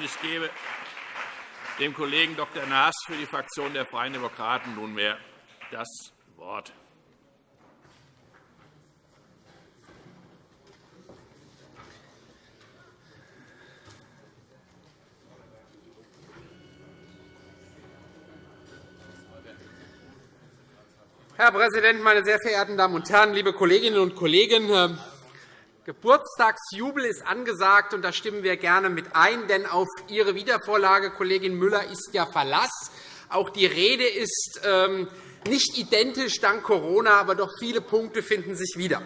Ich gebe dem Kollegen Dr. Naas für die Fraktion der Freien Demokraten nunmehr das Wort. Herr Präsident, meine sehr verehrten Damen und Herren, liebe Kolleginnen und Kollegen! Geburtstagsjubel ist angesagt, und da stimmen wir gerne mit ein. Denn auf Ihre Wiedervorlage, Kollegin Müller, ist ja Verlass. Auch die Rede ist ähm, nicht identisch dank Corona, aber doch viele Punkte finden sich wieder.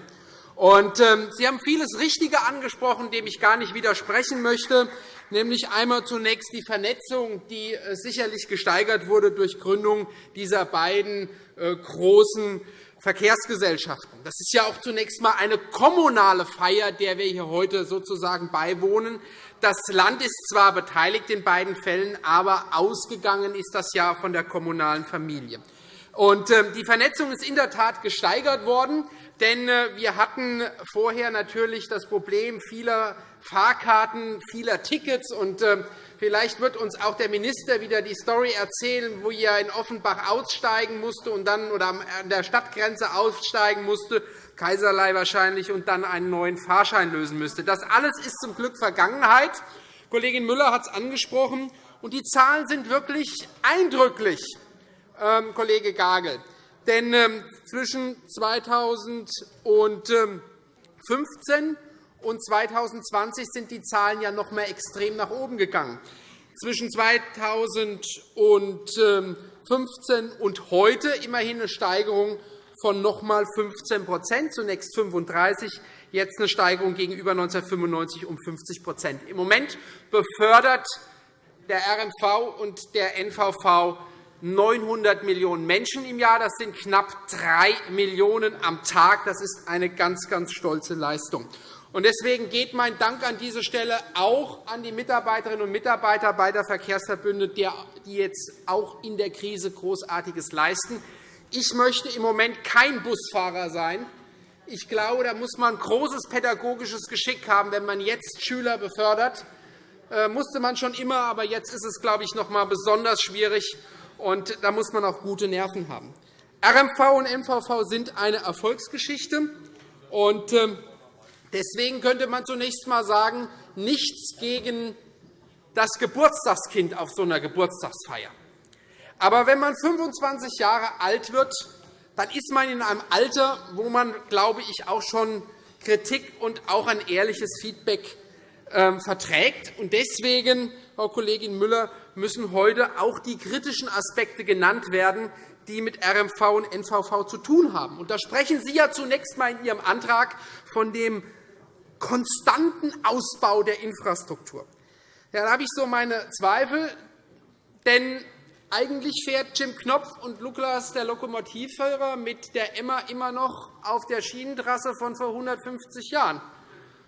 Und, ähm, Sie haben vieles Richtige angesprochen, dem ich gar nicht widersprechen möchte, nämlich einmal zunächst die Vernetzung, die äh, sicherlich gesteigert wurde durch Gründung dieser beiden äh, großen Verkehrsgesellschaften. Das ist ja auch zunächst einmal eine kommunale Feier, der wir hier heute sozusagen beiwohnen. Das Land ist zwar beteiligt in beiden Fällen, aber ausgegangen ist das ja von der kommunalen Familie. Und ähm, die Vernetzung ist in der Tat gesteigert worden. Denn äh, wir hatten vorher natürlich das Problem vieler Fahrkarten, vieler Tickets. Und ähm, Vielleicht wird uns auch der Minister wieder die Story erzählen, wo er in Offenbach aussteigen musste und dann oder an der Stadtgrenze aussteigen musste, Kaiserlei wahrscheinlich, und dann einen neuen Fahrschein lösen müsste. Das alles ist zum Glück Vergangenheit. Kollegin Müller hat es angesprochen. Und die Zahlen sind wirklich eindrücklich, Kollege Gagel. Denn ähm, zwischen 2015 und 2020 sind die Zahlen ja noch einmal extrem nach oben gegangen. Zwischen 2015 und heute immerhin eine Steigerung von noch einmal 15% zunächst 35 jetzt eine Steigerung gegenüber 1995 um 50% Im Moment befördert der RNV und der NVV 900 Millionen Menschen im Jahr. Das sind knapp 3 Millionen am Tag. Das ist eine ganz, ganz stolze Leistung. Deswegen geht mein Dank an dieser Stelle auch an die Mitarbeiterinnen und Mitarbeiter beider Verkehrsverbünde, die jetzt auch in der Krise Großartiges leisten. Ich möchte im Moment kein Busfahrer sein. Ich glaube, da muss man großes pädagogisches Geschick haben, wenn man jetzt Schüler befördert. Das äh, musste man schon immer, aber jetzt ist es, glaube ich, noch einmal besonders schwierig. Und da muss man auch gute Nerven haben. RMV und MVV sind eine Erfolgsgeschichte. Und, ähm, Deswegen könnte man zunächst einmal sagen, nichts gegen das Geburtstagskind auf so einer Geburtstagsfeier. Aber wenn man 25 Jahre alt wird, dann ist man in einem Alter, wo man, glaube ich, auch schon Kritik und auch ein ehrliches Feedback ähm, verträgt. Deswegen, Frau Kollegin Müller, müssen heute auch die kritischen Aspekte genannt werden, die mit RMV und NVV zu tun haben. da sprechen Sie ja zunächst einmal in Ihrem Antrag von dem konstanten Ausbau der Infrastruktur. Ja, da habe ich so meine Zweifel, denn eigentlich fährt Jim Knopf und Lukas, der Lokomotivführer, mit der Emma immer noch auf der Schienentrasse von vor 150 Jahren,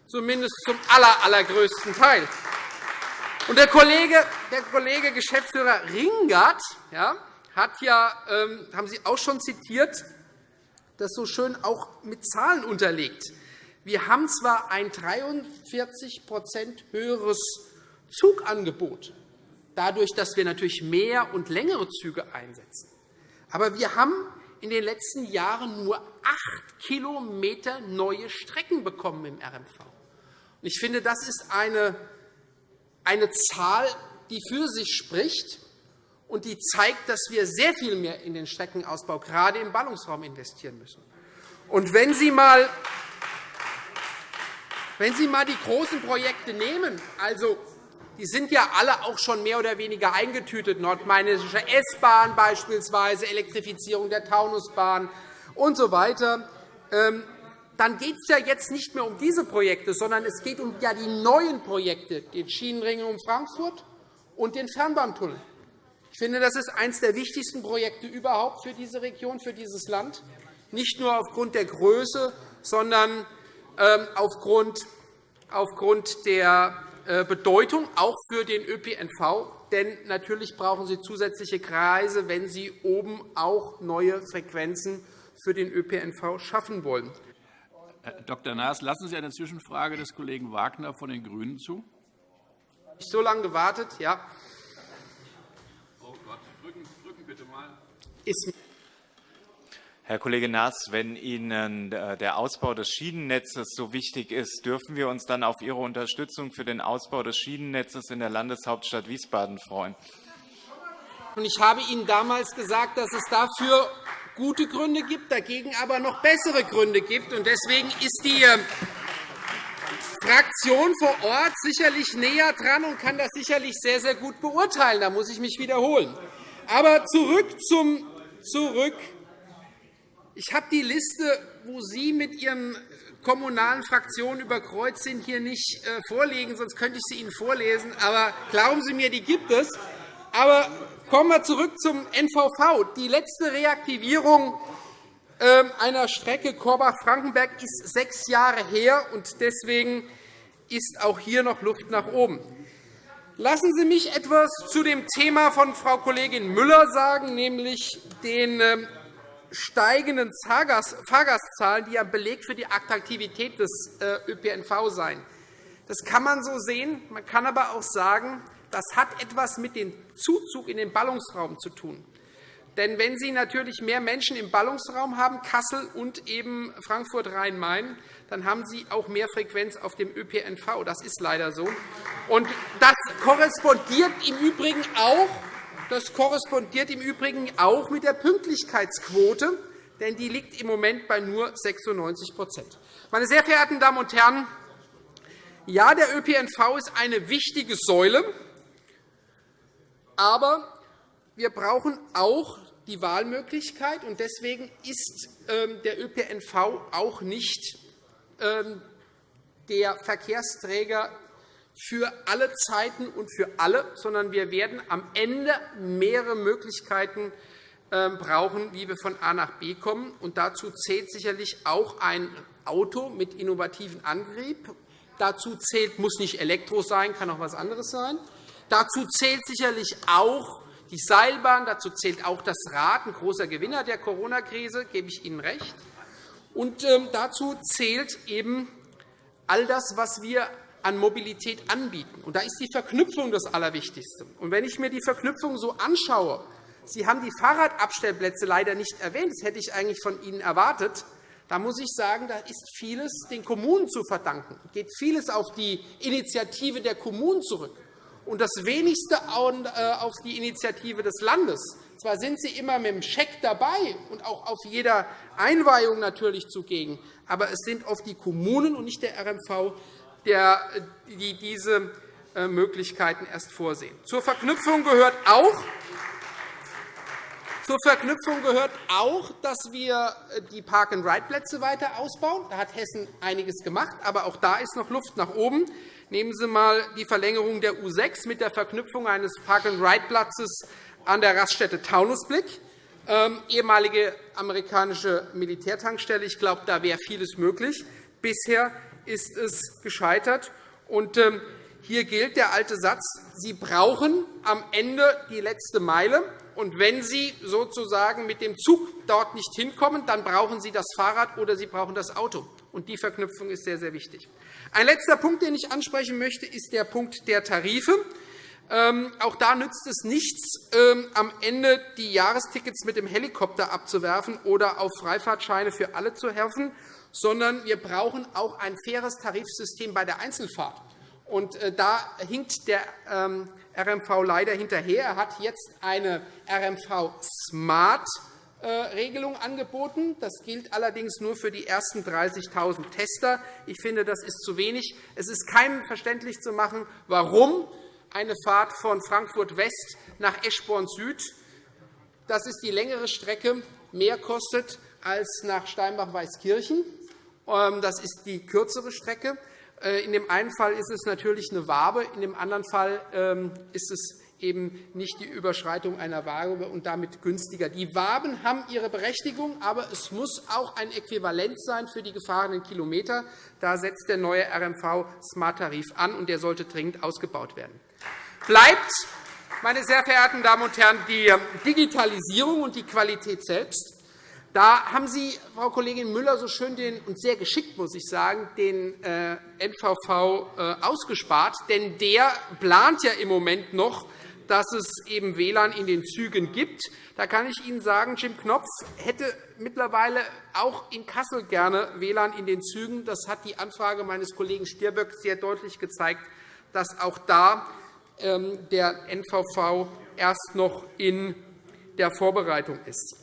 zumindest zum allergrößten Teil. Und der Kollege, der Kollege Geschäftsführer Ringert ja, hat ja, ähm, haben Sie auch schon zitiert, das so schön auch mit Zahlen unterlegt. Wir haben zwar ein 43% höheres Zugangebot, dadurch, dass wir natürlich mehr und längere Züge einsetzen. Aber wir haben in den letzten Jahren nur acht Kilometer neue Strecken bekommen im RMV. Ich finde, das ist eine, eine Zahl, die für sich spricht und die zeigt, dass wir sehr viel mehr in den Streckenausbau, gerade im Ballungsraum, investieren müssen. Und wenn Sie einmal wenn Sie einmal die großen Projekte nehmen, also die sind ja alle auch schon mehr oder weniger eingetütet, nordmainische S-Bahn beispielsweise, Elektrifizierung der Taunusbahn usw. So dann geht es ja jetzt nicht mehr um diese Projekte, sondern es geht um ja die neuen Projekte, den Schienenring um Frankfurt und den Fernbahntunnel. Ich finde, das ist eines der wichtigsten Projekte überhaupt für diese Region, für dieses Land, nicht nur aufgrund der Größe, sondern ähm, aufgrund der äh, Bedeutung auch für den ÖPNV. Denn natürlich brauchen Sie zusätzliche Kreise, wenn Sie oben auch neue Frequenzen für den ÖPNV schaffen wollen. Herr Dr. Naas, lassen Sie eine Zwischenfrage des Kollegen Wagner von den GRÜNEN zu. Ich so lange gewartet, ja. Oh Gott, drücken, drücken bitte mal. Ist Herr Kollege Naas, wenn Ihnen äh, der Ausbau des Schienennetzes so wichtig ist, dürfen wir uns dann auf Ihre Unterstützung für den Ausbau des Schienennetzes in der Landeshauptstadt Wiesbaden freuen? Ich habe Ihnen damals gesagt, dass es dafür gute Gründe gibt, dagegen aber noch bessere Gründe gibt. Deswegen ist die ähm, Fraktion vor Ort sicherlich näher dran und kann das sicherlich sehr, sehr gut beurteilen. Da muss ich mich wiederholen. Aber zurück zum zurück ich habe die Liste, wo Sie mit Ihren kommunalen Fraktionen überkreuzt sind, hier nicht äh, vorlegen, sonst könnte ich sie Ihnen vorlesen. Aber glauben Sie mir, die gibt es. Aber kommen wir zurück zum NVV. Die letzte Reaktivierung ähm, einer Strecke Korbach-Frankenberg ist sechs Jahre her, und deswegen ist auch hier noch Luft nach oben. Lassen Sie mich etwas zu dem Thema von Frau Kollegin Müller sagen, nämlich den ähm, steigenden Fahrgastzahlen, die ein Beleg für die Attraktivität des äh, ÖPNV sein. Das kann man so sehen. Man kann aber auch sagen, das hat etwas mit dem Zuzug in den Ballungsraum zu tun. Denn wenn Sie natürlich mehr Menschen im Ballungsraum haben, Kassel und eben Frankfurt-Rhein-Main, dann haben Sie auch mehr Frequenz auf dem ÖPNV. Das ist leider so. Und das korrespondiert im Übrigen auch das korrespondiert im Übrigen auch mit der Pünktlichkeitsquote, denn die liegt im Moment bei nur 96% Meine sehr verehrten Damen und Herren, ja, der ÖPNV ist eine wichtige Säule, aber wir brauchen auch die Wahlmöglichkeit. und Deswegen ist ähm, der ÖPNV auch nicht ähm, der Verkehrsträger für alle Zeiten und für alle, sondern wir werden am Ende mehrere Möglichkeiten ähm, brauchen, wie wir von A nach B kommen. Und dazu zählt sicherlich auch ein Auto mit innovativen Antrieb. Dazu zählt, muss nicht Elektro sein, kann auch etwas anderes sein. Dazu zählt sicherlich auch die Seilbahn, dazu zählt auch das Rad, ein großer Gewinner der Corona-Krise, gebe ich Ihnen recht. Und ähm, dazu zählt eben all das, was wir an Mobilität anbieten. Und da ist die Verknüpfung das Allerwichtigste. Und wenn ich mir die Verknüpfung so anschaue, Sie haben die Fahrradabstellplätze leider nicht erwähnt, das hätte ich eigentlich von Ihnen erwartet, da muss ich sagen, da ist vieles den Kommunen zu verdanken. Es geht vieles auf die Initiative der Kommunen zurück und das wenigste äh, auf die Initiative des Landes. Zwar sind Sie immer mit dem Scheck dabei und auch auf jeder Einweihung natürlich zugegen, aber es sind oft die Kommunen und nicht der RMV, der, die diese äh, Möglichkeiten erst vorsehen. Zur Verknüpfung gehört auch, zur Verknüpfung gehört auch, dass wir äh, die Park-and-Ride-Plätze weiter ausbauen. Da hat Hessen einiges gemacht, aber auch da ist noch Luft nach oben. Nehmen Sie einmal die Verlängerung der U 6 mit der Verknüpfung eines Park-and-Ride-Platzes an der Raststätte Taunusblick, ähm, ehemalige amerikanische Militärtankstelle. Ich glaube, da wäre vieles möglich. Bisher ist es gescheitert. Ähm, hier gilt der alte Satz, Sie brauchen am Ende die letzte Meile. Und wenn Sie sozusagen mit dem Zug dort nicht hinkommen, dann brauchen Sie das Fahrrad oder Sie brauchen das Auto. Und die Verknüpfung ist sehr, sehr wichtig. Ein letzter Punkt, den ich ansprechen möchte, ist der Punkt der Tarife. Ähm, auch da nützt es nichts, ähm, am Ende die Jahrestickets mit dem Helikopter abzuwerfen oder auf Freifahrtscheine für alle zu helfen, sondern wir brauchen auch ein faires Tarifsystem bei der Einzelfahrt. Und äh, da hinkt der ähm, RMV leider hinterher. Er hat jetzt eine RMV Smart Regelung angeboten. Das gilt allerdings nur für die ersten 30.000 Tester. Ich finde, das ist zu wenig. Es ist keinem verständlich zu machen, warum eine Fahrt von Frankfurt West nach Eschborn Süd, das ist die längere Strecke, mehr kostet als nach Steinbach-Weißkirchen. Ähm, das ist die kürzere Strecke. Äh, in dem einen Fall ist es natürlich eine Wabe, in dem anderen Fall ähm, ist es eben nicht die Überschreitung einer Wabe und damit günstiger. Die Waben haben ihre Berechtigung, aber es muss auch ein Äquivalent sein für die gefahrenen Kilometer. Da setzt der neue RMV-Smart-Tarif an, und der sollte dringend ausgebaut werden. Bleibt, meine sehr verehrten Damen und Herren, die Digitalisierung und die Qualität selbst. Da haben Sie, Frau Kollegin Müller, so schön den, und sehr geschickt, muss ich sagen, den äh, NVV äh, ausgespart. Denn der plant ja im Moment noch, dass es eben WLAN in den Zügen gibt. Da kann ich Ihnen sagen, Jim Knopf hätte mittlerweile auch in Kassel gerne WLAN in den Zügen. Das hat die Anfrage meines Kollegen Stirböck sehr deutlich gezeigt, dass auch da ähm, der NVV erst noch in der Vorbereitung ist.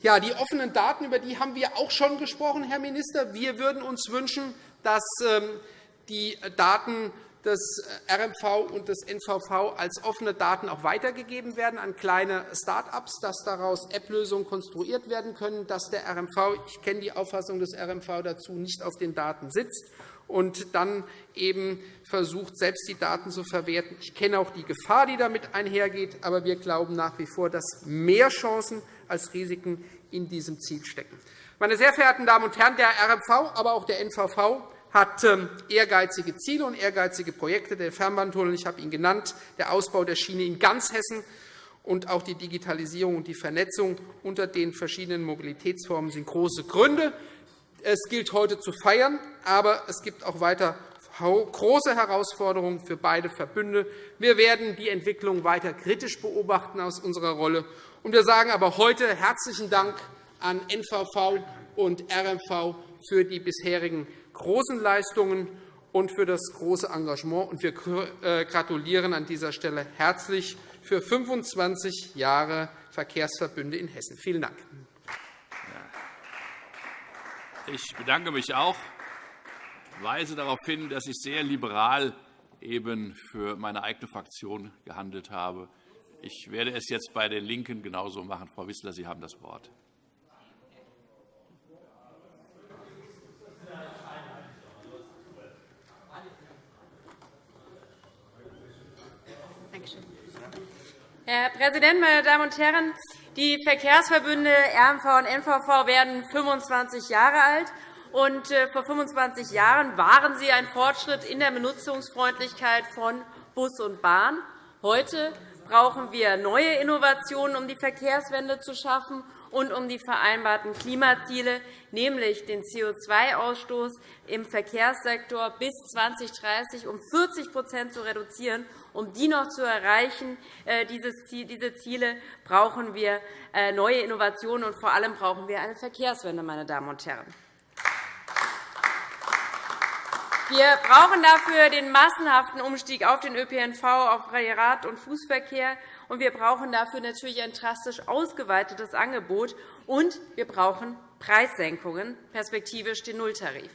Ja, die offenen Daten, über die haben wir auch schon gesprochen, Herr Minister. Wir würden uns wünschen, dass ähm, die Daten des RMV und des NVV als offene Daten auch weitergegeben werden an kleine Start-ups, dass daraus App-Lösungen konstruiert werden können, dass der RMV, ich kenne die Auffassung des RMV dazu, nicht auf den Daten sitzt und dann eben versucht, selbst die Daten zu verwerten. Ich kenne auch die Gefahr, die damit einhergeht, aber wir glauben nach wie vor, dass mehr Chancen als Risiken in diesem Ziel stecken. Meine sehr verehrten Damen und Herren, der RMV, aber auch der NVV hat ähm, ehrgeizige Ziele und ehrgeizige Projekte. Der Fernbahntunnel, ich habe ihn genannt, der Ausbau der Schiene in ganz Hessen und auch die Digitalisierung und die Vernetzung unter den verschiedenen Mobilitätsformen sind große Gründe. Es gilt heute zu feiern, aber es gibt auch weiter große Herausforderungen für beide Verbünde. Wir werden die Entwicklung weiter kritisch beobachten aus unserer Rolle. Wir sagen aber heute herzlichen Dank an NVV und RMV für die bisherigen großen Leistungen und für das große Engagement. Wir äh, gratulieren an dieser Stelle herzlich für 25 Jahre Verkehrsverbünde in Hessen. Vielen Dank. Ich bedanke mich auch. Weise darauf hin, dass ich sehr liberal eben für meine eigene Fraktion gehandelt habe. Ich werde es jetzt bei den LINKEN genauso machen. Frau Wissler, Sie haben das Wort. Herr Präsident, meine Damen und Herren! Die Verkehrsverbünde RMV und NVV werden 25 Jahre alt. Und äh, vor 25 Jahren waren sie ein Fortschritt in der Benutzungsfreundlichkeit von Bus und Bahn. Heute brauchen wir neue Innovationen, um die Verkehrswende zu schaffen und um die vereinbarten Klimaziele, nämlich den CO2-Ausstoß im Verkehrssektor bis 2030 um 40% zu reduzieren. Um die noch zu erreichen, äh, diese Ziele, brauchen wir äh, neue Innovationen, und vor allem brauchen wir eine Verkehrswende. Meine Damen und Herren. Wir brauchen dafür den massenhaften Umstieg auf den ÖPNV, auf Rad- und Fußverkehr. Und wir brauchen dafür natürlich ein drastisch ausgeweitetes Angebot. Und wir brauchen Preissenkungen, perspektivisch den Nulltarif.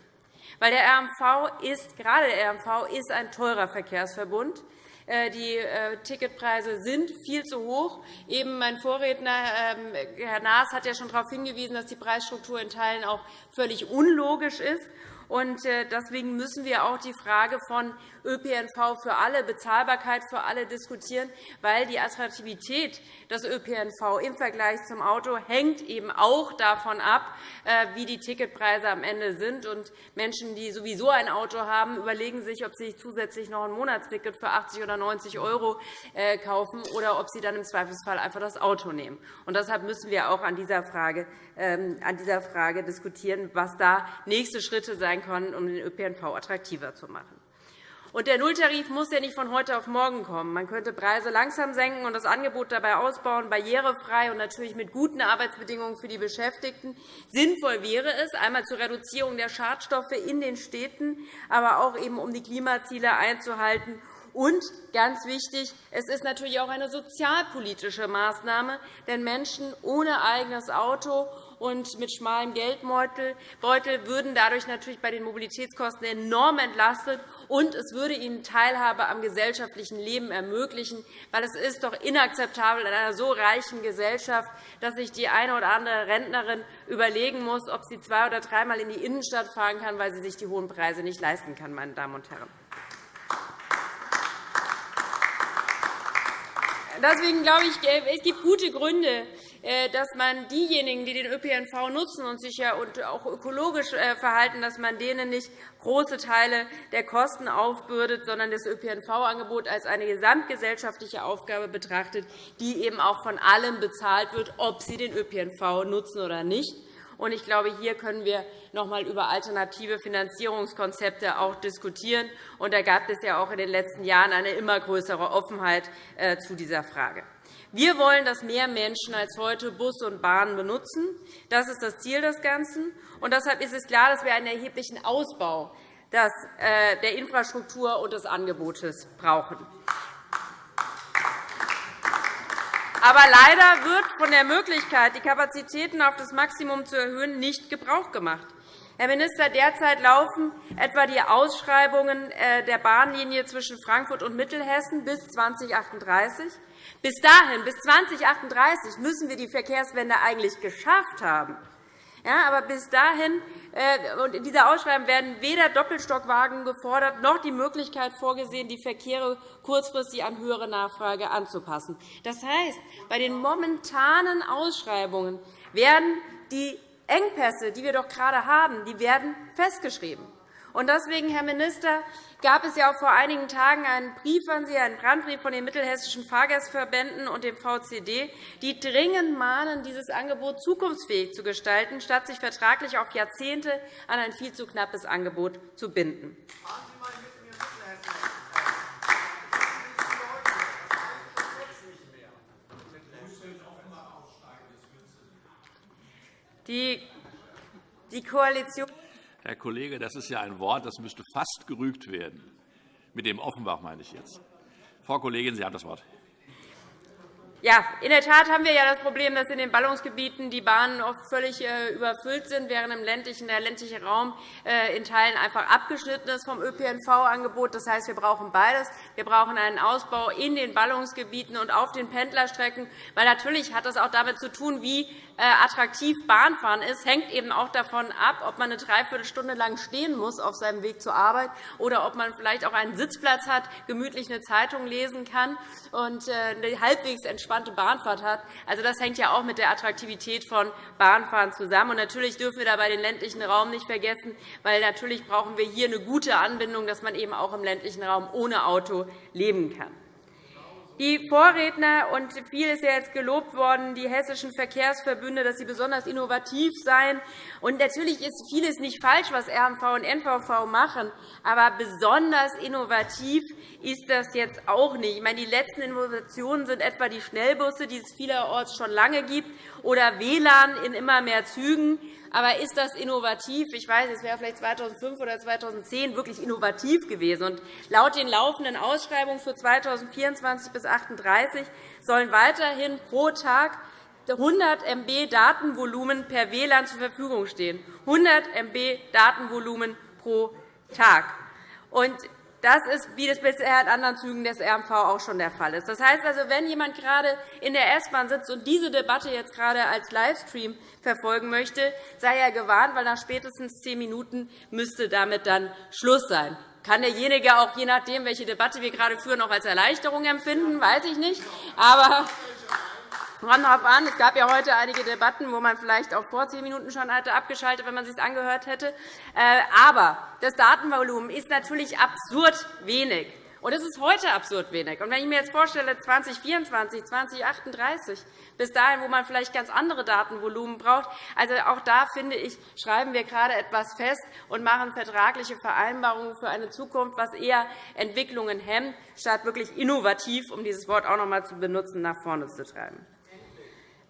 Weil der RMV ist, gerade der RMV ist ein teurer Verkehrsverbund. Äh, die äh, Ticketpreise sind viel zu hoch. Eben mein Vorredner, ähm, Herr Naas, hat ja schon darauf hingewiesen, dass die Preisstruktur in Teilen auch völlig unlogisch ist. Äh, deswegen müssen wir auch die Frage von ÖPNV für alle, Bezahlbarkeit für alle diskutieren, weil die Attraktivität des ÖPNV im Vergleich zum Auto hängt eben auch davon ab, äh, wie die Ticketpreise am Ende sind. Menschen, die sowieso ein Auto haben, überlegen sich, ob sie sich zusätzlich noch ein Monatsticket für 80 oder 90 € äh, kaufen oder ob sie dann im Zweifelsfall einfach das Auto nehmen. deshalb müssen wir auch an dieser Frage, ähm, an dieser Frage diskutieren, was da nächste Schritte sein können, um den ÖPNV attraktiver zu machen. Und der Nulltarif muss ja nicht von heute auf morgen kommen. Man könnte Preise langsam senken und das Angebot dabei ausbauen, barrierefrei und natürlich mit guten Arbeitsbedingungen für die Beschäftigten. Sinnvoll wäre es, einmal zur Reduzierung der Schadstoffe in den Städten, aber auch eben, um die Klimaziele einzuhalten und ganz wichtig, es ist natürlich auch eine sozialpolitische Maßnahme, denn Menschen ohne eigenes Auto und mit schmalem Geldbeutel würden dadurch natürlich bei den Mobilitätskosten enorm entlastet, und es würde ihnen Teilhabe am gesellschaftlichen Leben ermöglichen. Weil es ist doch inakzeptabel in einer so reichen Gesellschaft, dass sich die eine oder andere Rentnerin überlegen muss, ob sie zwei- oder dreimal in die Innenstadt fahren kann, weil sie sich die hohen Preise nicht leisten kann. Meine Damen und Herren. deswegen glaube ich, es gibt gute Gründe, dass man diejenigen, die den ÖPNV nutzen und sich ja auch ökologisch äh, verhalten, dass man denen nicht große Teile der Kosten aufbürdet, sondern das ÖPNV-Angebot als eine gesamtgesellschaftliche Aufgabe betrachtet, die eben auch von allen bezahlt wird, ob sie den ÖPNV nutzen oder nicht. Ich glaube, hier können wir noch einmal über alternative Finanzierungskonzepte auch diskutieren. da gab es ja auch in den letzten Jahren eine immer größere Offenheit äh, zu dieser Frage. Wir wollen, dass mehr Menschen als heute Bus und Bahn benutzen. Das ist das Ziel des Ganzen. Und deshalb ist es klar, dass wir einen erheblichen Ausbau äh, der Infrastruktur und des Angebotes brauchen. Aber leider wird von der Möglichkeit, die Kapazitäten auf das Maximum zu erhöhen, nicht Gebrauch gemacht. Herr Minister, derzeit laufen etwa die Ausschreibungen äh, der Bahnlinie zwischen Frankfurt und Mittelhessen bis 2038. Bis dahin, bis 2038, müssen wir die Verkehrswende eigentlich geschafft haben. Ja, aber bis dahin äh, und in dieser Ausschreibung werden weder Doppelstockwagen gefordert noch die Möglichkeit vorgesehen, die Verkehre kurzfristig an höhere Nachfrage anzupassen. Das heißt, bei den momentanen Ausschreibungen werden die Engpässe, die wir doch gerade haben, die werden festgeschrieben. Deswegen, Herr Minister, gab es ja auch vor einigen Tagen einen Brief an Sie, einen Brandbrief von den mittelhessischen Fahrgastverbänden und dem VCD, die dringend mahnen, dieses Angebot zukunftsfähig zu gestalten, statt sich vertraglich auf Jahrzehnte an ein viel zu knappes Angebot zu binden. Die Koalition Herr Kollege, das ist ja ein Wort, das müsste fast gerügt werden. Mit dem Offenbach meine ich jetzt. Frau Kollegin, Sie haben das Wort. Ja, in der Tat haben wir ja das Problem, dass in den Ballungsgebieten die Bahnen oft völlig äh, überfüllt sind, während im ländlichen, der ländliche Raum äh, in Teilen einfach abgeschnitten ist vom ÖPNV-Angebot. Das heißt, wir brauchen beides. Wir brauchen einen Ausbau in den Ballungsgebieten und auf den Pendlerstrecken. Weil natürlich hat das auch damit zu tun, wie äh, attraktiv Bahnfahren ist, hängt eben auch davon ab, ob man eine Dreiviertelstunde lang stehen muss auf seinem Weg zur Arbeit oder ob man vielleicht auch einen Sitzplatz hat, gemütlich eine Zeitung lesen kann und eine halbwegs entspannte Bahnfahrt hat. Also, das hängt ja auch mit der Attraktivität von Bahnfahren zusammen. Und natürlich dürfen wir dabei den ländlichen Raum nicht vergessen, weil natürlich brauchen wir hier eine gute Anbindung, dass man eben auch im ländlichen Raum ohne Auto leben kann. Die Vorredner, und viel ist ja jetzt gelobt worden, die hessischen Verkehrsverbünde, dass sie besonders innovativ seien. Und natürlich ist vieles nicht falsch, was RMV und NVV machen. Aber besonders innovativ ist das jetzt auch nicht. Ich meine, die letzten Innovationen sind etwa die Schnellbusse, die es vielerorts schon lange gibt, oder WLAN in immer mehr Zügen. Aber ist das innovativ? Ich weiß, es wäre vielleicht 2005 oder 2010 wirklich innovativ gewesen. Und laut den laufenden Ausschreibungen für 2024 bis 2038 sollen weiterhin pro Tag 100 MB Datenvolumen per WLAN zur Verfügung stehen. 100 MB Datenvolumen pro Tag. Und das ist, wie das bisher in anderen Zügen des RMV auch schon der Fall ist. Das heißt also, wenn jemand gerade in der S-Bahn sitzt und diese Debatte jetzt gerade als Livestream verfolgen möchte, sei er gewarnt, weil nach spätestens zehn Minuten müsste damit dann Schluss sein. Kann derjenige auch, je nachdem, welche Debatte wir gerade führen, auch als Erleichterung empfinden, weiß ich nicht. Aber kommt darauf an. Es gab ja heute einige Debatten, wo man vielleicht auch vor zehn Minuten schon hatte abgeschaltet, wenn man es sich angehört hätte. Äh, aber das Datenvolumen ist natürlich absurd wenig. Und es ist heute absurd wenig. Und wenn ich mir jetzt vorstelle, 2024, 2038, bis dahin, wo man vielleicht ganz andere Datenvolumen braucht, also auch da finde ich, schreiben wir gerade etwas fest und machen vertragliche Vereinbarungen für eine Zukunft, was eher Entwicklungen hemmt, statt wirklich innovativ, um dieses Wort auch noch einmal zu benutzen, nach vorne zu treiben.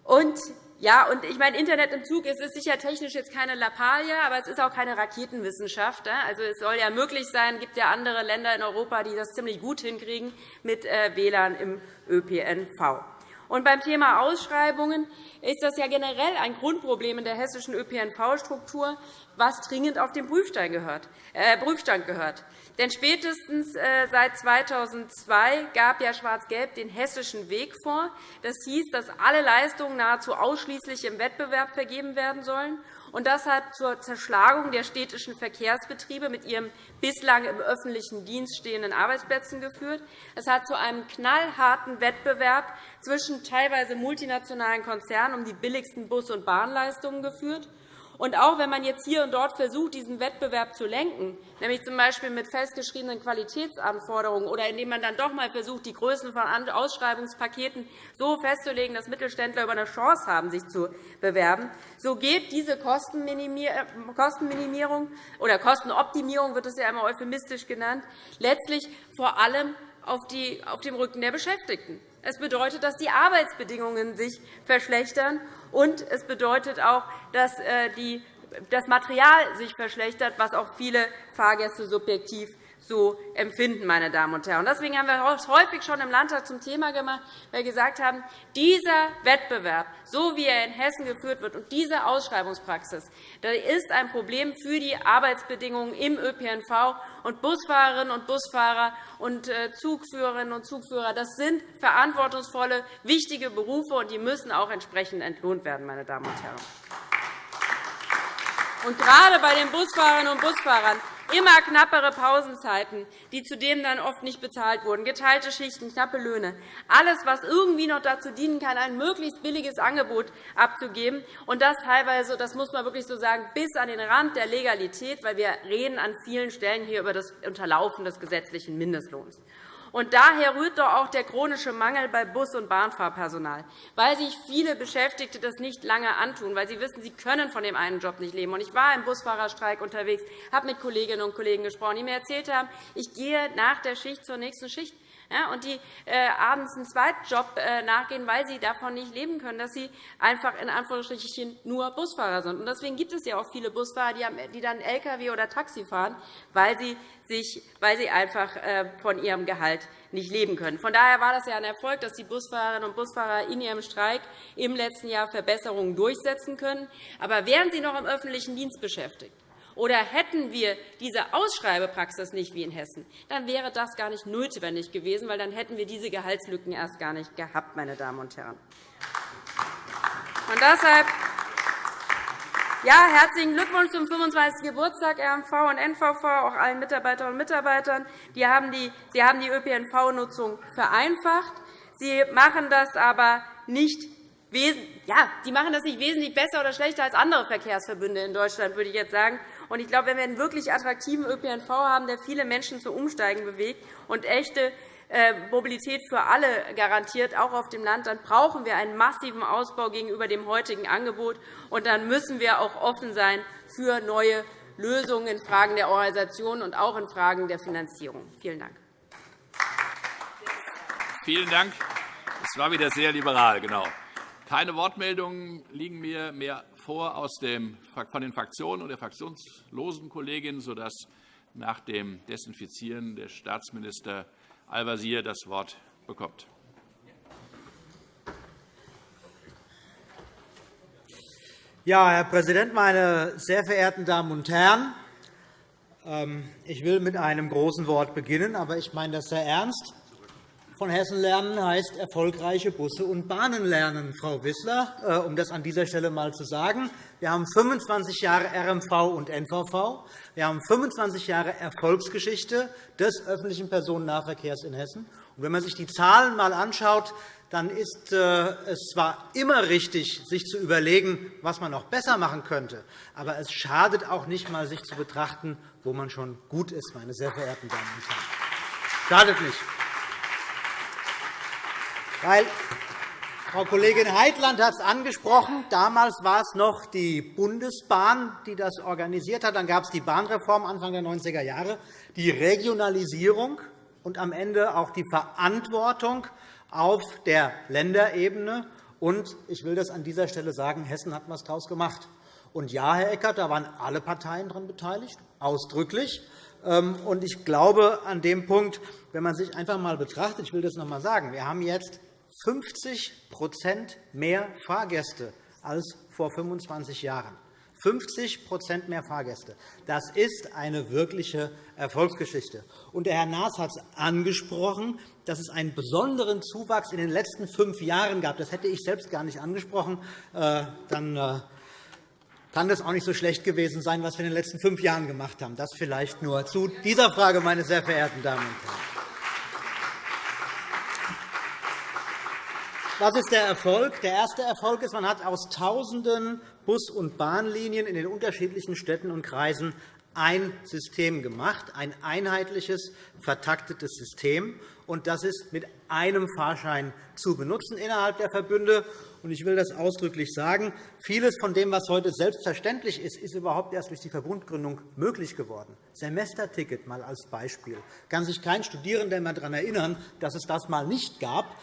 Und ja, und ich meine, Internet im Zug es ist sicher technisch jetzt keine Lappalie, aber es ist auch keine Raketenwissenschaft. Also, es soll ja möglich sein. Es gibt ja andere Länder in Europa, die das ziemlich gut hinkriegen mit äh, WLAN im ÖPNV. Und beim Thema Ausschreibungen ist das ja generell ein Grundproblem in der hessischen ÖPNV-Struktur, was dringend auf den Prüfstand gehört. Denn spätestens äh, seit 2002 gab ja Schwarz-Gelb den Hessischen Weg vor. Das hieß, dass alle Leistungen nahezu ausschließlich im Wettbewerb vergeben werden sollen. Und das hat zur Zerschlagung der städtischen Verkehrsbetriebe mit ihren bislang im öffentlichen Dienst stehenden Arbeitsplätzen geführt. Es hat zu einem knallharten Wettbewerb zwischen teilweise multinationalen Konzernen um die billigsten Bus- und Bahnleistungen geführt. Und auch wenn man jetzt hier und dort versucht, diesen Wettbewerb zu lenken, nämlich z.B. mit festgeschriebenen Qualitätsanforderungen oder indem man dann doch einmal versucht, die Größen von Ausschreibungspaketen so festzulegen, dass Mittelständler über eine Chance haben, sich zu bewerben, so geht diese Kostenminimierung oder Kostenoptimierung wird es ja einmal euphemistisch genannt, letztlich vor allem auf dem Rücken der Beschäftigten. Es bedeutet, dass die Arbeitsbedingungen sich verschlechtern, und es bedeutet auch, dass äh, das Material sich verschlechtert, was auch viele Fahrgäste subjektiv so empfinden. Meine Damen und Herren. Deswegen haben wir es häufig schon im Landtag zum Thema gemacht, weil wir gesagt haben, dieser Wettbewerb, so wie er in Hessen geführt wird, und diese Ausschreibungspraxis das ist ein Problem für die Arbeitsbedingungen im ÖPNV. Und Busfahrerinnen und Busfahrer und äh, Zugführerinnen und Zugführer das sind verantwortungsvolle, wichtige Berufe, und die müssen auch entsprechend entlohnt werden. Meine Damen und Herren. Und gerade bei den Busfahrerinnen und Busfahrern immer knappere Pausenzeiten, die zudem dann oft nicht bezahlt wurden, geteilte Schichten, knappe Löhne, alles, was irgendwie noch dazu dienen kann, ein möglichst billiges Angebot abzugeben, und das teilweise, das muss man wirklich so sagen, bis an den Rand der Legalität, weil wir reden an vielen Stellen hier über das Unterlaufen des gesetzlichen Mindestlohns. Und daher rührt doch auch der chronische Mangel bei Bus- und Bahnfahrpersonal, weil sich viele Beschäftigte das nicht lange antun, weil sie wissen, sie können von dem einen Job nicht leben. Ich war im Busfahrerstreik unterwegs, habe mit Kolleginnen und Kollegen gesprochen, die mir erzählt haben, ich gehe nach der Schicht zur nächsten Schicht und die äh, abends einen Zweitjob äh, nachgehen, weil sie davon nicht leben können, dass sie einfach in Anführungsstrichen nur Busfahrer sind. Deswegen gibt es ja auch viele Busfahrer, die dann Lkw oder Taxi fahren, weil sie, sich, weil sie einfach äh, von ihrem Gehalt nicht leben können. Von daher war das ja ein Erfolg, dass die Busfahrerinnen und Busfahrer in ihrem Streik im letzten Jahr Verbesserungen durchsetzen können. Aber wären sie noch im öffentlichen Dienst beschäftigt, oder hätten wir diese Ausschreibepraxis nicht wie in Hessen, dann wäre das gar nicht notwendig gewesen, weil dann hätten wir diese Gehaltslücken erst gar nicht gehabt, meine Damen und Herren. Und deshalb ja, herzlichen Glückwunsch zum 25. Geburtstag RMV und NVV, auch allen Mitarbeiterinnen und Mitarbeitern. Sie haben die ÖPNV-Nutzung vereinfacht. Sie machen das aber nicht ja, die machen das nicht wesentlich besser oder schlechter als andere Verkehrsverbünde in Deutschland, würde ich jetzt sagen. Und ich glaube, wenn wir einen wirklich attraktiven ÖPNV haben, der viele Menschen zum Umsteigen bewegt und echte äh, Mobilität für alle garantiert, auch auf dem Land, dann brauchen wir einen massiven Ausbau gegenüber dem heutigen Angebot. Und dann müssen wir auch offen sein für neue Lösungen in Fragen der Organisation und auch in Fragen der Finanzierung. Vielen Dank. Vielen Dank. Es war wieder sehr liberal, genau. Keine Wortmeldungen liegen mir mehr vor aus dem, von den Fraktionen und der fraktionslosen Kollegin, sodass nach dem Desinfizieren der Staatsminister Al-Wazir das Wort bekommt. Ja, Herr Präsident, meine sehr verehrten Damen und Herren! Ähm, ich will mit einem großen Wort beginnen, aber ich meine das sehr ernst von Hessen lernen heißt erfolgreiche Busse und Bahnen lernen, Frau Wissler, äh, um das an dieser Stelle einmal zu sagen. Wir haben 25 Jahre RMV und NVV. Wir haben 25 Jahre Erfolgsgeschichte des öffentlichen Personennahverkehrs in Hessen. wenn man sich die Zahlen einmal anschaut, dann ist äh, es zwar immer richtig, sich zu überlegen, was man noch besser machen könnte, aber es schadet auch nicht einmal, sich zu betrachten, wo man schon gut ist, meine sehr verehrten Damen und Herren. Schadet nicht. Weil Frau Kollegin Heitland hat es angesprochen. Damals war es noch die Bundesbahn, die das organisiert hat. Dann gab es die Bahnreform Anfang der 90er Jahre, die Regionalisierung und am Ende auch die Verantwortung auf der Länderebene. Und ich will das an dieser Stelle sagen, Hessen hat etwas daraus gemacht. Und ja, Herr Eckert, da waren alle Parteien daran beteiligt, ausdrücklich. Ähm, und ich glaube, an dem Punkt, wenn man sich einfach einmal betrachtet, ich will das noch einmal sagen, wir haben jetzt 50% mehr Fahrgäste als vor 25 Jahren. 50% mehr Fahrgäste. Das ist eine wirkliche Erfolgsgeschichte. Und der Herr Naas hat es angesprochen, dass es einen besonderen Zuwachs in den letzten fünf Jahren gab. Das hätte ich selbst gar nicht angesprochen. Äh, dann äh, kann das auch nicht so schlecht gewesen sein, was wir in den letzten fünf Jahren gemacht haben. Das vielleicht nur zu dieser Frage, meine sehr verehrten Damen und Herren. Was ist der Erfolg? Der erste Erfolg ist, man hat aus Tausenden Bus- und Bahnlinien in den unterschiedlichen Städten und Kreisen ein System gemacht, ein einheitliches, vertaktetes System. Und das ist mit einem Fahrschein zu benutzen innerhalb der Verbünde. Und ich will das ausdrücklich sagen. Vieles von dem, was heute selbstverständlich ist, ist überhaupt erst durch die Verbundgründung möglich geworden. Semesterticket mal als Beispiel. Kann sich kein Studierender mehr daran erinnern, dass es das mal nicht gab.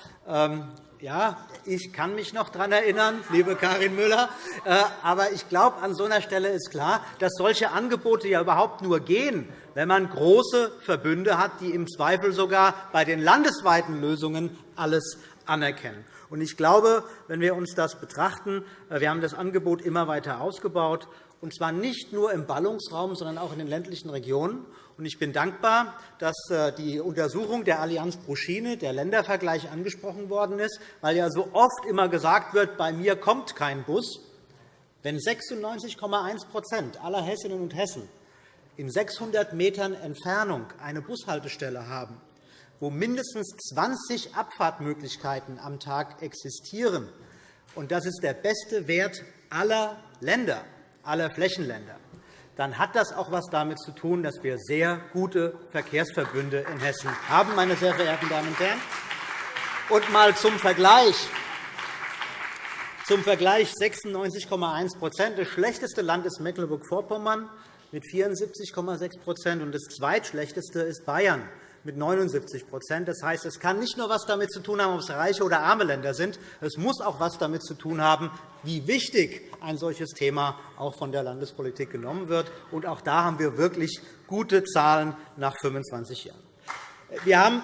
Ja, ich kann mich noch daran erinnern, liebe Karin Müller. Äh, aber ich glaube, an so einer Stelle ist klar, dass solche Angebote ja überhaupt nur gehen, wenn man große Verbünde hat, die im Zweifel sogar bei den landesweiten Lösungen alles anerkennen. Ich glaube, wenn wir uns das betrachten, äh, wir haben das Angebot immer weiter ausgebaut, und zwar nicht nur im Ballungsraum, sondern auch in den ländlichen Regionen. Ich bin dankbar, dass äh, die Untersuchung der Allianz Proschine, der Ländervergleich, angesprochen worden ist, weil ja so oft immer gesagt wird, bei mir kommt kein Bus. Wenn 96,1% aller Hessinnen und Hessen in 600 Metern Entfernung eine Bushaltestelle haben, wo mindestens 20 Abfahrtmöglichkeiten am Tag existieren, und das ist der beste Wert aller Länder, aller Flächenländer, dann hat das auch etwas damit zu tun, dass wir sehr gute Verkehrsverbünde in Hessen haben, meine sehr verehrten Damen und Herren. Und mal zum Vergleich. Zum Vergleich 96,1% Das schlechteste Land ist Mecklenburg-Vorpommern mit 74,6% und das zweitschlechteste ist Bayern mit 79% Das heißt, es kann nicht nur etwas damit zu tun haben, ob es reiche oder arme Länder sind. Es muss auch etwas damit zu tun haben, wie wichtig ein solches Thema auch von der Landespolitik genommen wird. Und auch da haben wir wirklich gute Zahlen nach 25 Jahren. Wir haben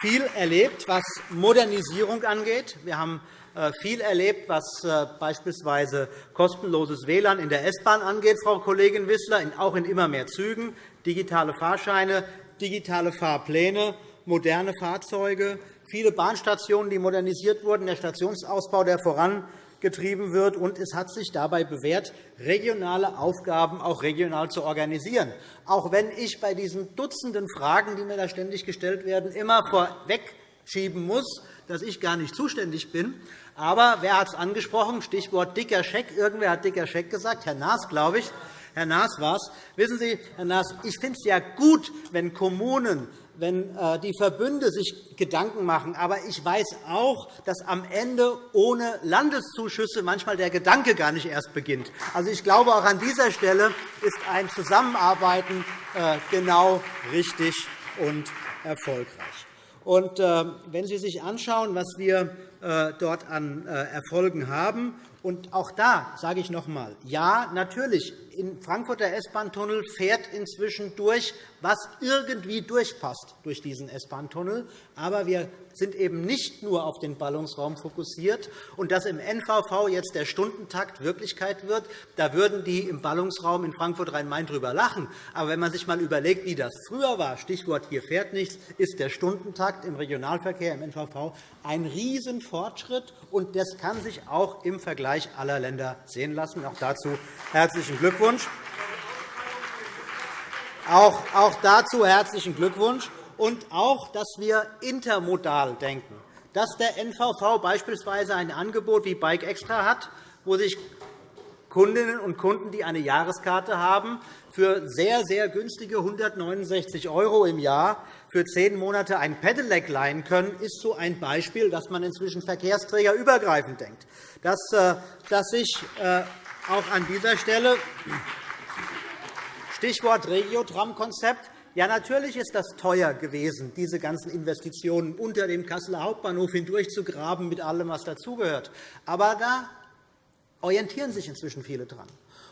viel erlebt, was Modernisierung angeht. Wir haben äh, viel erlebt, was äh, beispielsweise kostenloses WLAN in der S-Bahn angeht, Frau Kollegin Wissler, auch in immer mehr Zügen, digitale Fahrscheine, digitale Fahrpläne, moderne Fahrzeuge, viele Bahnstationen, die modernisiert wurden, der Stationsausbau, der vorangetrieben wird. Und es hat sich dabei bewährt, regionale Aufgaben auch regional zu organisieren. Auch wenn ich bei diesen Dutzenden Fragen, die mir da ständig gestellt werden, immer vorwegschieben muss, dass ich gar nicht zuständig bin. Aber wer hat es angesprochen? Stichwort dicker Scheck. Irgendwer hat dicker Scheck gesagt, Herr Naas, glaube ich. Herr Naas war es. Wissen Sie, Herr Naas, ich finde es ja gut, wenn Kommunen, wenn äh, die Verbünde sich Gedanken machen. Aber ich weiß auch, dass am Ende ohne Landeszuschüsse manchmal der Gedanke gar nicht erst beginnt. Also, ich glaube, auch an dieser Stelle ist ein Zusammenarbeiten äh, genau richtig und erfolgreich. Und, äh, wenn Sie sich anschauen, was wir dort an Erfolgen haben, und auch da sage ich noch einmal, ja, natürlich, im Frankfurter S-Bahn-Tunnel fährt inzwischen durch, was irgendwie durchpasst durch diesen S-Bahn-Tunnel. Aber wir sind eben nicht nur auf den Ballungsraum fokussiert. Und dass im NVV jetzt der Stundentakt Wirklichkeit wird, da würden die im Ballungsraum in Frankfurt-Rhein-Main drüber lachen. Aber wenn man sich einmal überlegt, wie das früher war, Stichwort hier fährt nichts, ist der Stundentakt im Regionalverkehr im NVV ein Riesenfortschritt. Und das kann sich auch im Vergleich aller Länder sehen lassen. Auch dazu herzlichen Glückwunsch. Auch dazu herzlichen Glückwunsch und auch, dass wir intermodal denken, dass der NVV beispielsweise ein Angebot wie Bike Extra hat, wo sich Kundinnen und Kunden, die eine Jahreskarte haben, für sehr, sehr günstige 169 € im Jahr für zehn Monate ein Pedelec leihen können, ist so ein Beispiel, dass man inzwischen verkehrsträgerübergreifend denkt. Dass, äh, dass sich äh, auch an dieser Stelle Stichwort Regiotram-Konzept. Ja, natürlich ist das teuer gewesen, diese ganzen Investitionen unter dem Kasseler Hauptbahnhof hindurchzugraben mit allem, was dazugehört. Aber da orientieren sich inzwischen viele daran.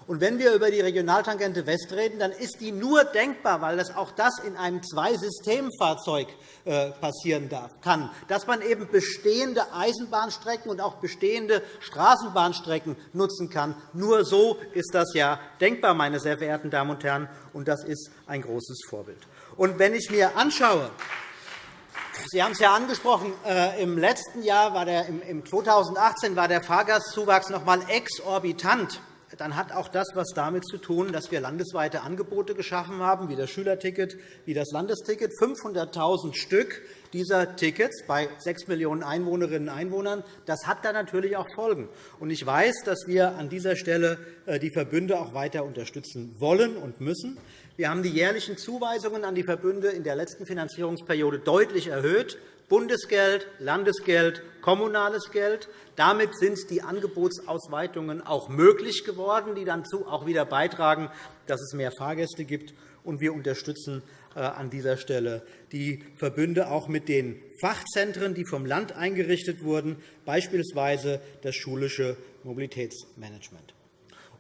Und wenn wir über die Regionaltangente West reden, dann ist die nur denkbar, weil das auch das in einem Zweisystemfahrzeug äh, passieren kann, dass man eben bestehende Eisenbahnstrecken und auch bestehende Straßenbahnstrecken nutzen kann. Nur so ist das ja denkbar, meine sehr verehrten Damen und Herren, und das ist ein großes Vorbild. Und wenn ich mir anschaue, Sie haben es ja angesprochen. Äh, Im letzten Jahr, war der, im 2018, war der Fahrgastzuwachs noch einmal exorbitant dann hat auch das etwas damit zu tun, dass wir landesweite Angebote geschaffen haben, wie das Schülerticket, wie das Landesticket. 500.000 Stück dieser Tickets bei 6 Millionen Einwohnerinnen und Einwohnern. Das hat dann natürlich auch Folgen. Ich weiß, dass wir an dieser Stelle äh, die Verbünde auch weiter unterstützen wollen und müssen. Wir haben die jährlichen Zuweisungen an die Verbünde in der letzten Finanzierungsperiode deutlich erhöht. Bundesgeld, Landesgeld, kommunales Geld. Damit sind die Angebotsausweitungen auch möglich geworden, die dann auch wieder beitragen, dass es mehr Fahrgäste gibt. wir unterstützen äh, an dieser Stelle die Verbünde auch mit den Fachzentren, die vom Land eingerichtet wurden, beispielsweise das schulische Mobilitätsmanagement.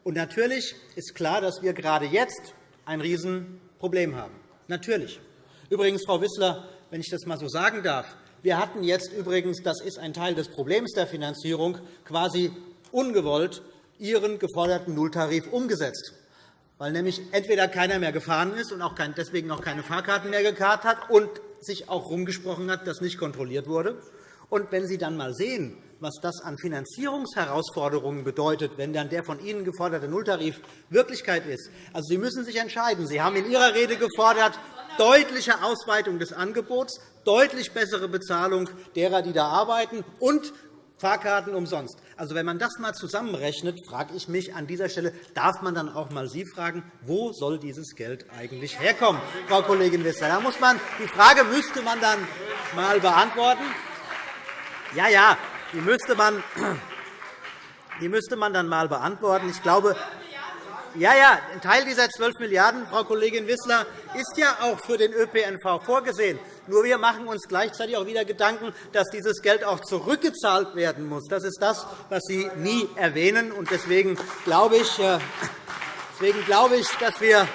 Und natürlich ist klar, dass wir gerade jetzt ein Riesenproblem haben. Natürlich. Übrigens, Frau Wissler, wenn ich das einmal so sagen darf, wir hatten jetzt übrigens, das ist ein Teil des Problems der Finanzierung, quasi ungewollt Ihren geforderten Nulltarif umgesetzt weil nämlich entweder keiner mehr gefahren ist und auch deswegen auch keine Fahrkarten mehr gekarrt hat und sich auch rumgesprochen hat, dass nicht kontrolliert wurde. Und wenn Sie dann einmal sehen, was das an Finanzierungsherausforderungen bedeutet, wenn dann der von Ihnen geforderte Nulltarif Wirklichkeit ist. Also, Sie müssen sich entscheiden. Sie haben in Ihrer Rede gefordert, deutliche Ausweitung des Angebots, deutlich bessere Bezahlung derer, die da arbeiten, und Fahrkarten umsonst. Also, wenn man das einmal zusammenrechnet, frage ich mich an dieser Stelle, darf man dann auch einmal Sie fragen, wo soll dieses Geld eigentlich herkommen, Frau Kollegin Wissler? Da muss man, die Frage müsste man dann einmal beantworten. Ja, ja, die müsste man, die müsste man dann einmal beantworten. Ich glaube, ja, ja, ein Teil dieser 12 Milliarden €, Frau Kollegin Wissler, ist ja auch für den ÖPNV vorgesehen. Nur wir machen uns gleichzeitig auch wieder Gedanken, dass dieses Geld auch zurückgezahlt werden muss. Das ist das, was Sie nie erwähnen. Deswegen glaube ich, äh, deswegen glaube ich dass wir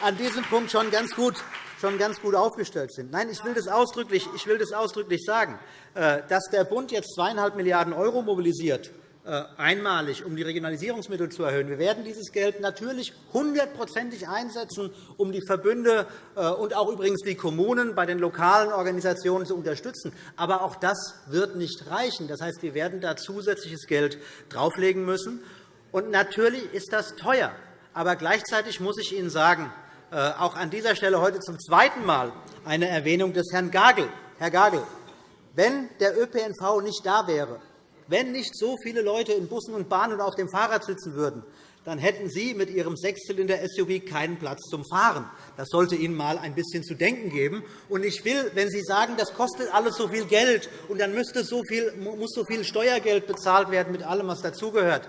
an diesem Punkt schon ganz gut schon ganz gut aufgestellt sind. Nein, ich will das ausdrücklich, ich will das ausdrücklich sagen, äh, dass der Bund jetzt 2,5 Milliarden € mobilisiert äh, einmalig, um die Regionalisierungsmittel zu erhöhen. Wir werden dieses Geld natürlich hundertprozentig einsetzen, um die Verbünde äh, und auch übrigens die Kommunen bei den lokalen Organisationen zu unterstützen. Aber auch das wird nicht reichen. Das heißt, wir werden da zusätzliches Geld drauflegen müssen. Und natürlich ist das teuer. Aber gleichzeitig muss ich Ihnen sagen, auch an dieser Stelle heute zum zweiten Mal eine Erwähnung des Herrn Gagel. Herr Gagel, wenn der ÖPNV nicht da wäre, wenn nicht so viele Leute in Bussen und Bahnen und auf dem Fahrrad sitzen würden, dann hätten Sie mit Ihrem Sechszylinder-SUV keinen Platz zum Fahren. Das sollte Ihnen einmal ein bisschen zu denken geben. Und ich will, wenn Sie sagen, das kostet alles so viel Geld und dann müsste so viel, muss so viel Steuergeld bezahlt werden mit allem, was dazugehört,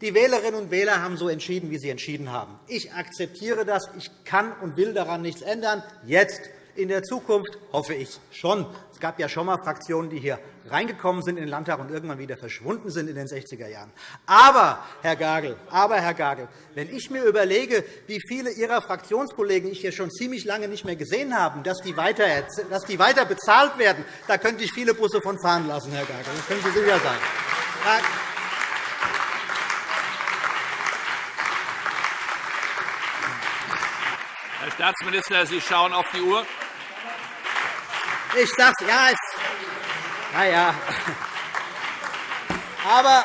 die Wählerinnen und Wähler haben so entschieden, wie sie entschieden haben. Ich akzeptiere das. Ich kann und will daran nichts ändern. Jetzt in der Zukunft hoffe ich schon. Es gab ja schon einmal Fraktionen, die hier reingekommen sind in den Landtag und irgendwann wieder verschwunden sind in den 60er Jahren. Aber, Herr Gagel, aber, Herr Gagel, wenn ich mir überlege, wie viele Ihrer Fraktionskollegen ich hier schon ziemlich lange nicht mehr gesehen habe, dass die weiter, dass die weiter bezahlt werden, da könnte ich viele Busse von fahren lassen, Herr Gagel. Das können Sie sicher sein. Herr Staatsminister, Sie schauen auf die Uhr. Ich sage es, ja, es, na ja. Aber,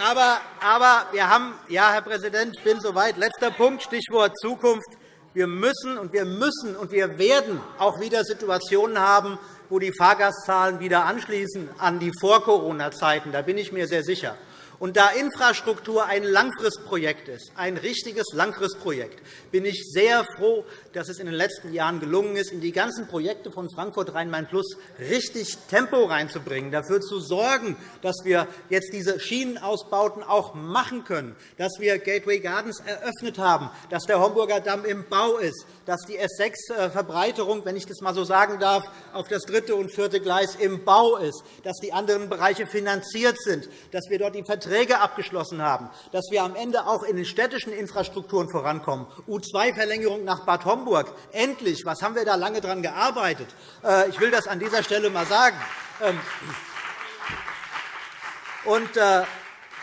aber, aber wir haben, ja, Herr Präsident, ich bin soweit. Letzter Punkt, Stichwort Zukunft. Wir müssen und wir müssen und wir werden auch wieder Situationen haben, wo die Fahrgastzahlen wieder anschließen an die Vor-Corona-Zeiten. Da bin ich mir sehr sicher. Und da Infrastruktur ein Langfristprojekt ist, ein richtiges Langfristprojekt, bin ich sehr froh, dass es in den letzten Jahren gelungen ist, in die ganzen Projekte von Frankfurt Rhein-Main-Plus richtig Tempo reinzubringen, dafür zu sorgen, dass wir jetzt diese Schienenausbauten auch machen können, dass wir Gateway Gardens eröffnet haben, dass der Homburger Damm im Bau ist, dass die S6-Verbreiterung, wenn ich das einmal so sagen darf, auf das dritte und vierte Gleis im Bau ist, dass die anderen Bereiche finanziert sind, dass wir dort die Verträge abgeschlossen haben, dass wir am Ende auch in den städtischen Infrastrukturen vorankommen. U2-Verlängerung nach Bad Homburg. Endlich! Was haben wir da lange daran gearbeitet? Äh, ich will das an dieser Stelle einmal sagen. Ähm, und, äh,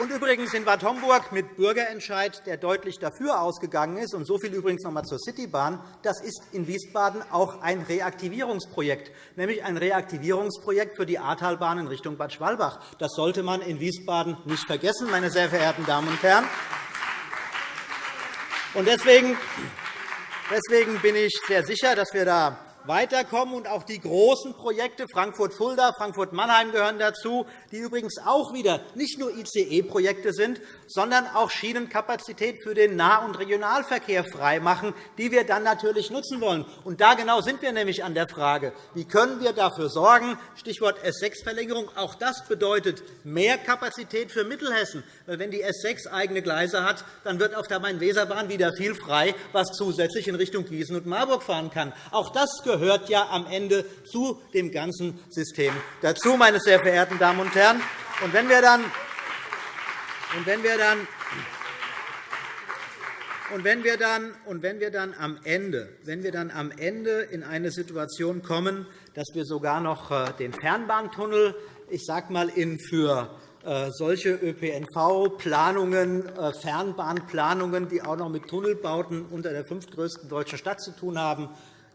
Und übrigens in Bad Homburg mit Bürgerentscheid, der deutlich dafür ausgegangen ist. Und so viel übrigens noch einmal zur Citybahn. Das ist in Wiesbaden auch ein Reaktivierungsprojekt, nämlich ein Reaktivierungsprojekt für die Ahrtalbahn in Richtung Bad Schwalbach. Das sollte man in Wiesbaden nicht vergessen, meine sehr verehrten Damen und Herren. Deswegen bin ich sehr sicher, dass wir da weiterkommen. Und auch die großen Projekte Frankfurt-Fulda, Frankfurt-Mannheim gehören dazu, die übrigens auch wieder nicht nur ICE-Projekte sind, sondern auch Schienenkapazität für den Nah- und Regionalverkehr freimachen, die wir dann natürlich nutzen wollen. Und da genau sind wir nämlich an der Frage, wie können wir dafür sorgen, Stichwort S6-Verlängerung, auch das bedeutet mehr Kapazität für Mittelhessen. Wenn die S6 eigene Gleise hat, dann wird auf der Main-Weser-Bahn wieder viel frei, was zusätzlich in Richtung Gießen und Marburg fahren kann. Auch das gehört ja am Ende zu dem ganzen System dazu, meine sehr verehrten Damen und Herren. Und wenn wir dann und wenn wir dann und wenn wir dann, und wenn wir dann, am, Ende, wenn wir dann am Ende in eine Situation kommen, dass wir sogar noch äh, den Fernbahntunnel ich sage mal, in für äh, solche ÖPNV-Planungen, äh, Fernbahnplanungen, die auch noch mit Tunnelbauten unter der fünftgrößten deutschen Stadt zu tun haben,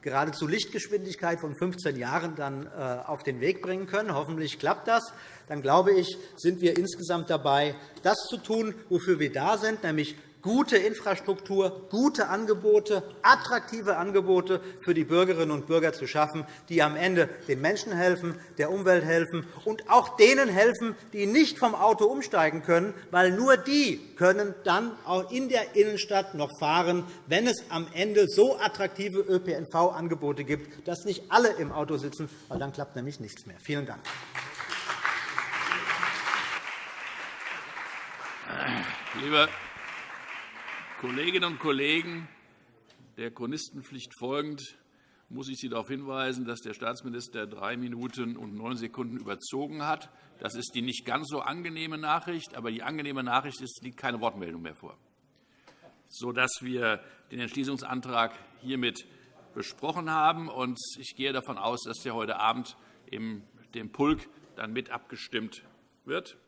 geradezu Lichtgeschwindigkeit von 15 Jahren dann äh, auf den Weg bringen können. Hoffentlich klappt das. Dann glaube ich, sind wir insgesamt dabei, das zu tun, wofür wir da sind, nämlich gute Infrastruktur, gute Angebote, attraktive Angebote für die Bürgerinnen und Bürger zu schaffen, die am Ende den Menschen helfen, der Umwelt helfen und auch denen helfen, die nicht vom Auto umsteigen können, weil nur die können dann auch in der Innenstadt noch fahren, wenn es am Ende so attraktive ÖPNV-Angebote gibt, dass nicht alle im Auto sitzen, weil dann klappt nämlich nichts mehr. Vielen Dank. Lieber Kolleginnen und Kollegen, der Chronistenpflicht folgend muss ich Sie darauf hinweisen, dass der Staatsminister drei Minuten und neun Sekunden überzogen hat. Das ist die nicht ganz so angenehme Nachricht. Aber die angenehme Nachricht ist, es liegt keine Wortmeldung mehr vor, sodass wir den Entschließungsantrag hiermit besprochen haben. Ich gehe davon aus, dass der heute Abend im dem Pulk dann mit abgestimmt wird.